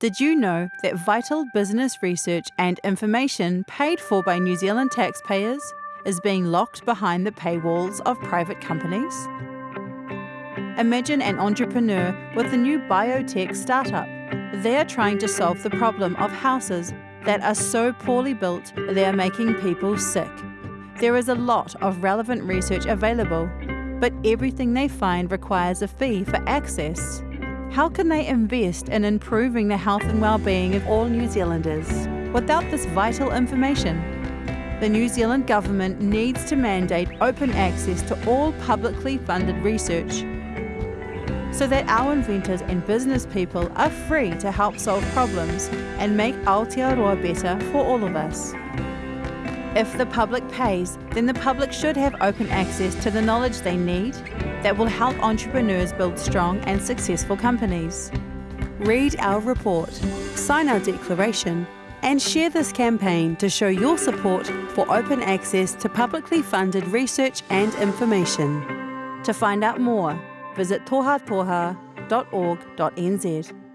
Did you know that vital business research and information paid for by New Zealand taxpayers is being locked behind the paywalls of private companies? Imagine an entrepreneur with a new biotech startup. They are trying to solve the problem of houses that are so poorly built they are making people sick. There is a lot of relevant research available, but everything they find requires a fee for access. How can they invest in improving the health and well-being of all New Zealanders without this vital information? The New Zealand Government needs to mandate open access to all publicly funded research so that our inventors and business people are free to help solve problems and make Aotearoa better for all of us. If the public pays, then the public should have open access to the knowledge they need that will help entrepreneurs build strong and successful companies. Read our report, sign our declaration, and share this campaign to show your support for open access to publicly funded research and information. To find out more, visit tohatoha.org.nz.